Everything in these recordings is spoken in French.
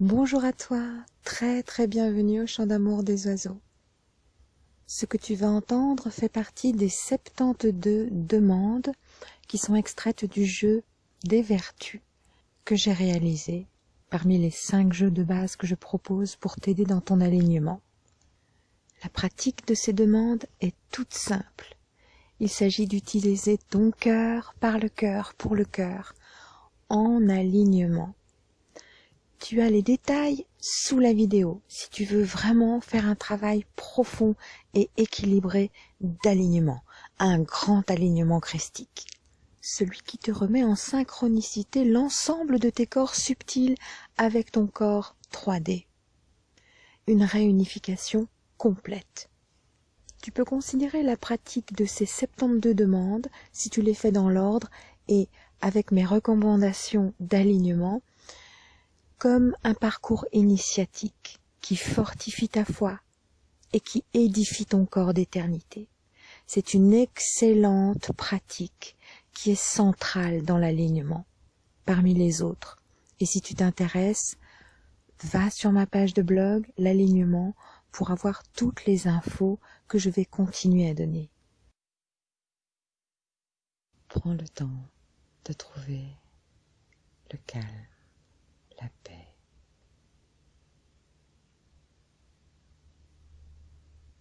Bonjour à toi, très très bienvenue au chant d'amour des oiseaux. Ce que tu vas entendre fait partie des 72 demandes qui sont extraites du jeu des vertus que j'ai réalisé parmi les 5 jeux de base que je propose pour t'aider dans ton alignement. La pratique de ces demandes est toute simple. Il s'agit d'utiliser ton cœur par le cœur pour le cœur en alignement tu as les détails sous la vidéo si tu veux vraiment faire un travail profond et équilibré d'alignement, un grand alignement christique. Celui qui te remet en synchronicité l'ensemble de tes corps subtils avec ton corps 3D. Une réunification complète. Tu peux considérer la pratique de ces 72 demandes, si tu les fais dans l'ordre et avec mes recommandations d'alignement, comme un parcours initiatique qui fortifie ta foi et qui édifie ton corps d'éternité. C'est une excellente pratique qui est centrale dans l'alignement parmi les autres. Et si tu t'intéresses, va sur ma page de blog, l'alignement, pour avoir toutes les infos que je vais continuer à donner. Prends le temps de trouver le calme la paix.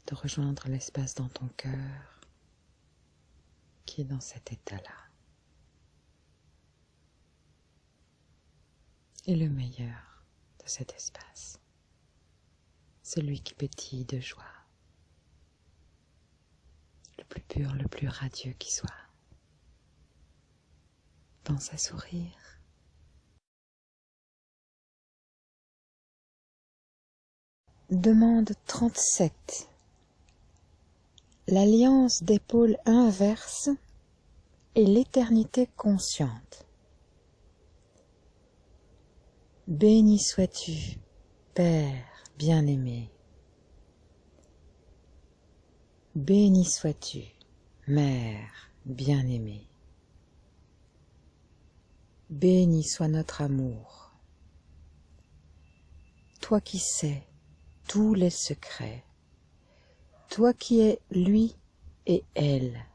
De rejoindre l'espace dans ton cœur qui est dans cet état-là. Et le meilleur de cet espace, celui qui pétille de joie, le plus pur, le plus radieux qui soit. Pense à sourire Demande 37. L'alliance des pôles inverses et l'éternité consciente. Béni sois-tu, Père bien-aimé. Béni sois-tu, Mère bien-aimée. Béni soit notre amour. Toi qui sais tous les secrets, toi qui es lui et elle,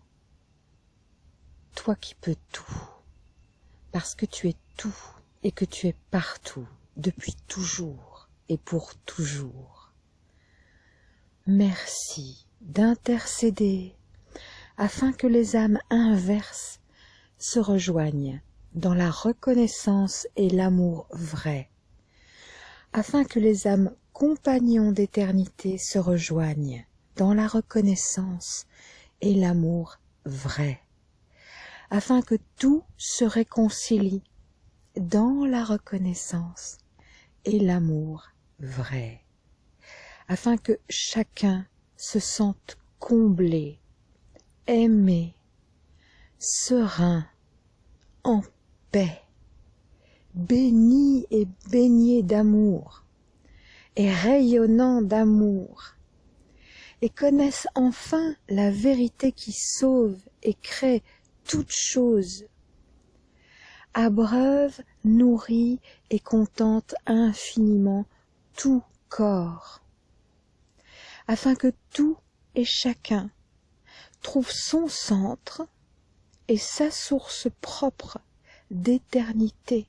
toi qui peux tout, parce que tu es tout et que tu es partout, depuis toujours et pour toujours. Merci d'intercéder afin que les âmes inverses se rejoignent dans la reconnaissance et l'amour vrai, afin que les âmes compagnons d'éternité se rejoignent dans la reconnaissance et l'amour vrai, afin que tout se réconcilie dans la reconnaissance et l'amour vrai, afin que chacun se sente comblé, aimé, serein, en paix, béni et baigné d'amour, et rayonnant d'amour, et connaissent enfin la vérité qui sauve et crée toutes choses, abreuve, nourrit et contente infiniment tout corps, afin que tout et chacun trouve son centre et sa source propre d'éternité,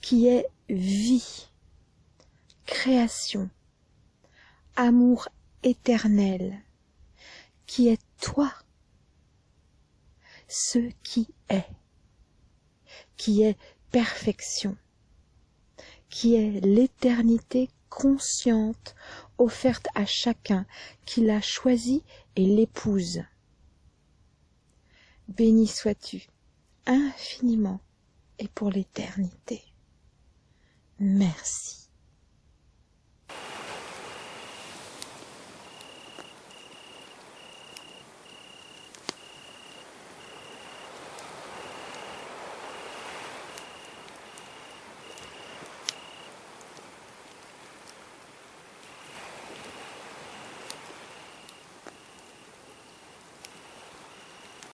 qui est vie création, amour éternel, qui est toi, ce qui est, qui est perfection, qui est l'éternité consciente offerte à chacun qui l'a choisi et l'épouse. Béni sois-tu infiniment et pour l'éternité. Merci.